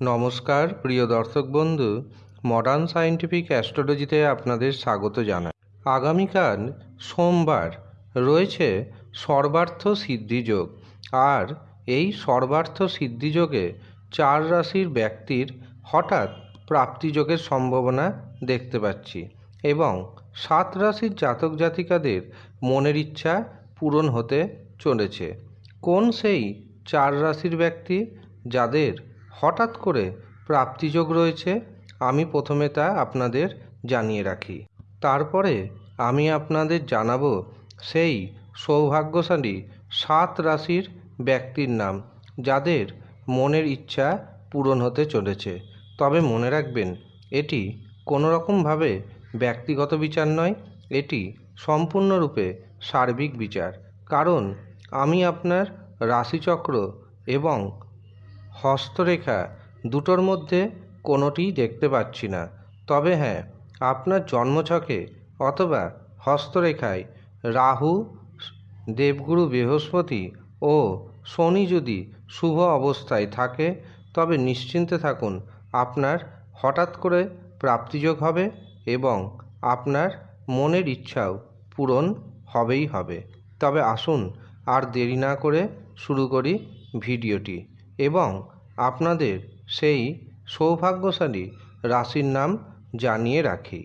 নমস্কার, প্রিয় দর্শক বন্ধু মডার্ন সায়েন্টিফিক অ্যাস্ট্রোলজিতে আপনাদের স্বাগত জানাই। আগামীকাল সোমবার, রয়েছে সর্বার্থ সিদ্ধিযোগ আর এই সর্বার্থ সিদ্ধিযোগে চার রাশির ব্যক্তির হঠাৎ প্রাপ্তিযোগের সম্ভাবনা দেখতে পাচ্ছি। এবং সাত রাশির জাতক জাতিকাদের মনের ইচ্ছা পূরণ হতে চলেছে। কোন সেই চার রাশির ব্যক্তি যাদের হঠাৎ করে প্রাপ্তিযোগ রয়েছে? আমি প্রথমে তা আপনাদের জানিয়ে রাখি। তারপরে আমি আপনাদের জানাব সেই সৌভাগ্যশালী সাত রাশির ব্যক্তির নাম, যাদের মনের ইচ্ছা পূরণ হতে চলেছে। তবে মনে রাখবেন, এটি কোনো রকমভাবে ব্যক্তিগত বিচার নয়, এটি সম্পূর্ণরূপে সার্বিক বিচার। কারণ, আমি আপনার রাশিচক্র এবং হস্তরেখা দুটোর মধ্যে কোনোটিই দেখতে পাচ্ছি না। তবে হ্যাঁ আপনার জন্মছকে অথবা হস্তরেখায় রাহু, দেবগুরু বৃহস্পতি ও শনি যদি শুভ অবস্থায় থাকে, তবে নিশ্চিন্তে থাকুন, আপনার হঠাৎ করে প্রাপ্তিযোগ হবে এবং আপনার মনের ইচ্ছাও পূরণ হবেই হবে। তবে আসুন আর দেরি না করে শুরু করি ভিডিওটি এবং আপনাদের সেই সৌভাগ্যশালী রাশির নাম জানিয়ে রাখি।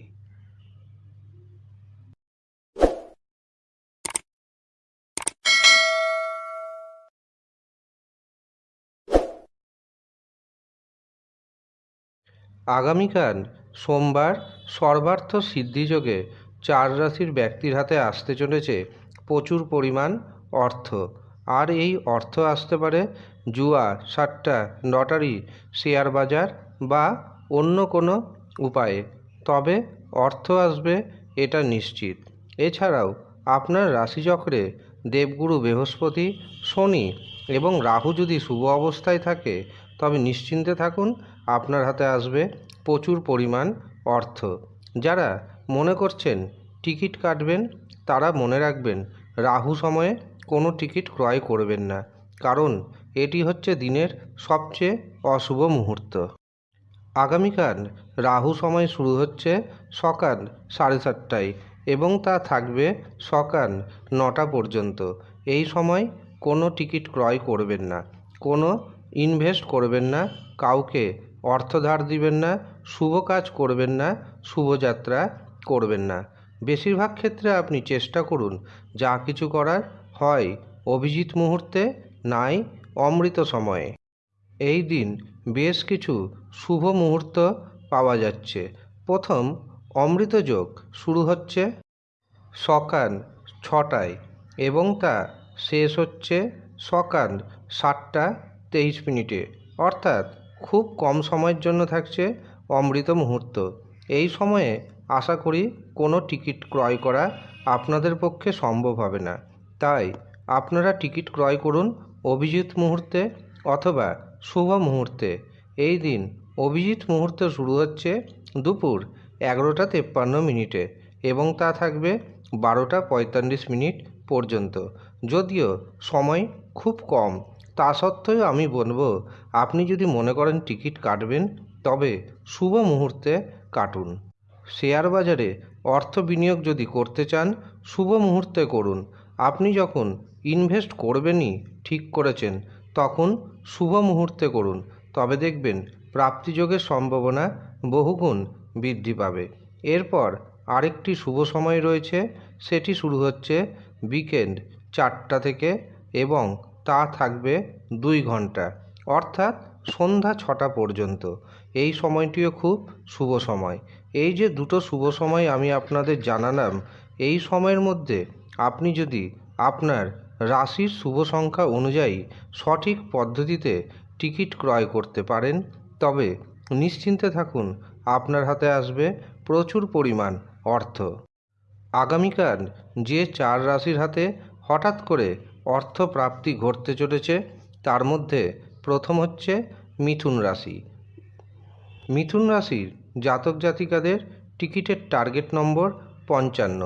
আগামীকাল সোমবার সর্বার্থ সিদ্ধিযোগে চার রাশির ব্যক্তির হাতে আসতে চলেছে প্রচুর পরিমাণ অর্থ। আর এই অর্থ আসতে পারে জুয়া, সাট্টা, লটারি, শেয়ার বাজার বা অন্য কোনো উপায়ে। তবে অর্থ আসবে এটা নিশ্চিত। এছাড়াও আপনার রাশিচক্রে দেবগুরু বৃহস্পতি, শনি এবং রাহু যদি শুভ অবস্থায় থাকে, তবে নিশ্চিন্তে থাকুন, আপনার হাতে আসবে প্রচুর পরিমাণ অর্থ। যারা মনে করছেন, টিকিট কাটবেন, তারা মনে রাখবেন, রাহু সময়ে কোনো টিকিট ক্রয় করবেন না। কারণ, এটি হচ্ছে দিনের সবচেয়ে অশুভ মুহূর্ত। আগামীকাল রাহু সময় শুরু হচ্ছে সকাল সাড়ে সাতটায় এবং তা থাকবে সকাল নটা পর্যন্ত। এই সময় কোনো টিকিট ক্রয় করবেন না, কোনো ইনভেস্ট করবেন না, কাউকে অর্থ ধার দিবেন না, শুভ কাজ করবেন না শুভযাত্রা করবেন না। বেশিরভাগ ক্ষেত্রে আপনি চেষ্টা করুন, যা কিছু করার হয় অভিজিৎ মুহূর্তে নাই অমৃত সময়ে। এই দিন বেশ কিছু শুভ মুহূর্ত পাওয়া যাচ্ছে। প্রথম, অমৃত যোগ শুরু হচ্ছে সকাল ছটায় এবং তা শেষ হচ্ছে সকাল সাতটা তেইশ মিনিটে। অর্থাৎ খুব কম সময়ের জন্য থাকছে অমৃত মুহূর্ত। এই সময়ে আশা করি কোনো টিকিট ক্রয় করা আপনাদের পক্ষে সম্ভব হবে না। তাই আপনারা টিকিট ক্রয় করুন অভিজিৎ মুহূর্তে অথবা শুভ মুহূর্তে। এই দিন অভিজিৎ মুহূর্ত শুরু হচ্ছে দুপুর এগারোটা তেপ্পান্ন মিনিটে এবং তা থাকবে বারোটা পঁয়তাল্লিশ মিনিট পর্যন্ত। যদিও সময় খুব কম, তা সত্ত্বেও আমি বলব, আপনি যদি মনে করেন টিকিট কাটবেন, তবে শুভ মুহূর্তে কাটুন। শেয়ার বাজারে অর্থ বিনিয়োগ যদি করতে চান, শুভ মুহূর্তে করুন। আপনি যখন ইনভেস্ট করবেনই ঠিক করেছেন, তখন শুভ মুহূর্তে করুন। তবে দেখবেন প্রাপ্তিযোগের সম্ভাবনা বহুগুণ বৃদ্ধি পাবে। এরপর আরেকটি শুভ সময় রয়েছে, সেটি শুরু হচ্ছে বিকেন্ড চারটা থেকে এবং তা থাকবে দুই ঘণ্টা। অর্থাৎ সন্ধ্যা ছটা পর্যন্ত। এই সময়টিও খুব শুভ সময়। এই যে দুটো শুভ সময় আমি আপনাদের জানালাম, এই সময়ের মধ্যে আপনি যদি আপনার রাশির শুভ সংখ্যা অনুযায়ী সঠিক পদ্ধতিতে টিকিট ক্রয় করতে পারেন, তবে নিশ্চিন্তে থাকুন, আপনার হাতে আসবে প্রচুর পরিমাণ অর্থ। আগামীকাল যে চার রাশির হাতে হঠাৎ করে অর্থ প্রাপ্তি ঘটতে চলেছে, তার মধ্যে প্রথম হচ্ছে মিথুন রাশি। মিথুন রাশির জাতক জাতিকাদের টিকিটের টার্গেট নম্বর পঞ্চান্ন।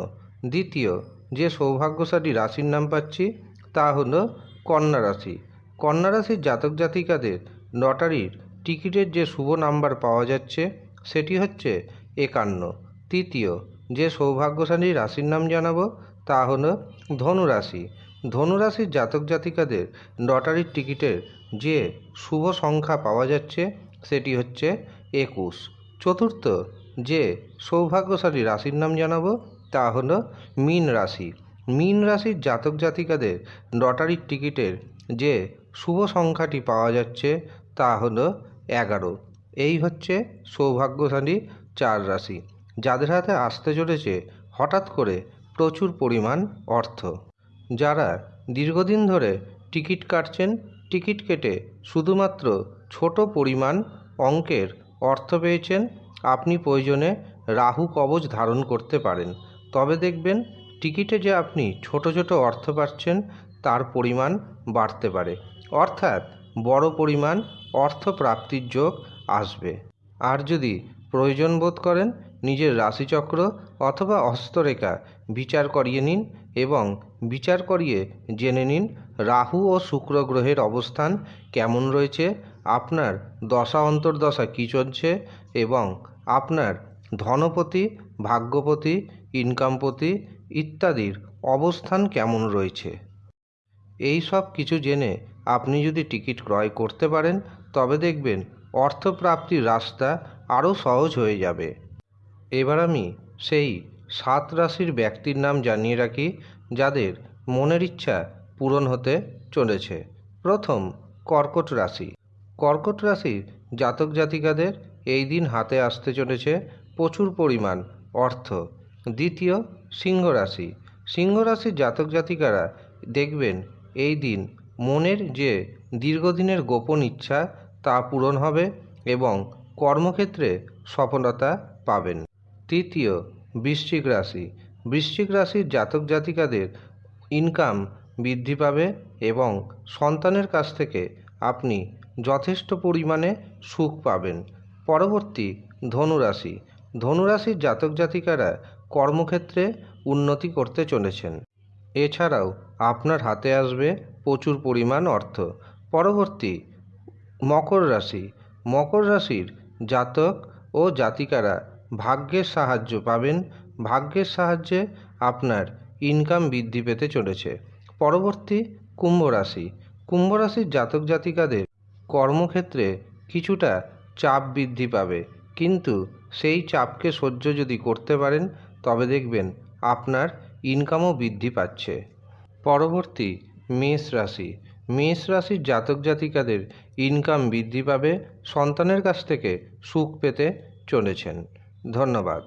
দ্বিতীয়, যে সৌভাগ্যশালী রাশির নাম পাচ্ছি তা হলো কন্যা রাশি। কন্যা রাশির জাতক জাতিকাদের লটারির টিকিটের যে শুভ নাম্বার পাওয়া যাচ্ছে সেটি হচ্ছে একান্ন। তৃতীয়, যে সৌভাগ্যশালী রাশির নাম জানাব তা হলো ধনু রাশি। ধনু রাশির জাতক জাতিকাদের লটারির টিকিটের যে শুভ সংখ্যা পাওয়া যাচ্ছে, সেটি হচ্ছে একুশ। চতুর্থ, যে সৌভাগ্যশালী রাশির নাম জানাব, তা হলো মীন রাশি। মীন রাশির জাতক জাতিকাদের লটারির টিকিটের যে শুভ সংখ্যাটি পাওয়া যাচ্ছে, তা হলো এগারো। এই হচ্ছে সৌভাগ্যশালী চার রাশি। যাদের হাতে আসতে চলেছে, হঠাৎ করে প্রচুর পরিমাণ অর্থ। যারা দীর্ঘদিন ধরে টিকিট কাটছেন, টিকিট কেটে শুধুমাত্র ছোট পরিমাণ অঙ্কের অর্থ পেয়েছেন, আপনি প্রয়োজনে রাহু কবচ ধারণ করতে পারেন। তবে দেখবেন, টিকিটে যে আপনি ছোট ছোট অর্থ পাচ্ছেন, তার পরিমাণ বাড়তে পারে। অর্থাৎ বড় পরিমাণ অর্থ প্রাপ্তির যোগ আসবে। আর যদি প্রয়োজন বোধ করেন, নিজের রাশিচক্র অথবা হস্তরেখা বিচার করিয়ে নিন এবং বিচার করিয়ে জেনে নিন রাহু ও শুক্র গ্রহের অবস্থান কেমন রয়েছে, আপনার দশা অন্তর্দশা কী চলছে এবং আপনার ধনপতি, ভাগ্যপতি, ইনকামপতি ইত্যাদির অবস্থান কেমন রয়েছে। এই সব কিছু জেনে আপনি যদি টিকিট ক্রয় করতে পারেন, তবে দেখবেন অর্থপ্রাপ্তির রাস্তা আরও সহজ হয়ে যাবে। এবার আমি সেই সাত রাশির ব্যক্তির নাম জানিয়ে রাখি যাদের মনের ইচ্ছা পূরণ হতে চলেছে। প্রথম, কর্কট রাশি। কর্কট রাশির জাতক জাতিকাদের এই দিন হাতে আসতে চলেছে প্রচুর পরিমাণ অর্থ। দ্বিতীয়, সিংহ রাশি। সিংহ রাশির জাতক জাতিকারা দেখবেন এই দিন মনের যে দীর্ঘদিনের গোপন ইচ্ছা তা পূরণ হবে এবং কর্মক্ষেত্রে সফলতা পাবেন। তৃতীয়, বৃশ্চিক রাশি। বৃশ্চিক রাশির জাতক জাতিকাদের ইনকাম বৃদ্ধি পাবে এবং সন্তানের কাছ থেকে আপনি যথেষ্ট পরিমাণে সুখ পাবেন। পরবর্তী ধনুরাশি। ধনুরাশির জাতক জাতিকারা কর্মক্ষেত্রে উন্নতি করতে চলেছেন। এছাড়াও আপনার হাতে আসবে প্রচুর পরিমাণ অর্থ। পরবর্তী মকর রাশি। মকর রাশির জাতক ও জাতিকারা ভাগ্যের সাহায্য পাবেন। ভাগ্যের সাহায্যে আপনার ইনকাম বৃদ্ধি পেতে চলেছে। পরবর্তী কুম্ভ রাশি। কুম্ভ রাশির জাতক জাতিকাদের কর্মক্ষেত্রে কিছুটা চাপ বৃদ্ধি পাবে। কিন্তু সেই চাপকে সহ্য যদি করতে পারেন, তবে দেখবেন আপনার ইনকামও বৃদ্ধি পাচ্ছে। পরবর্তী মেষ রাশি। মেষ রাশির জাতক জাতিকাদের ইনকাম বৃদ্ধি পাবে, সন্তানের কাছ থেকে সুখ পেতে চলেছেন। ধন্যবাদ।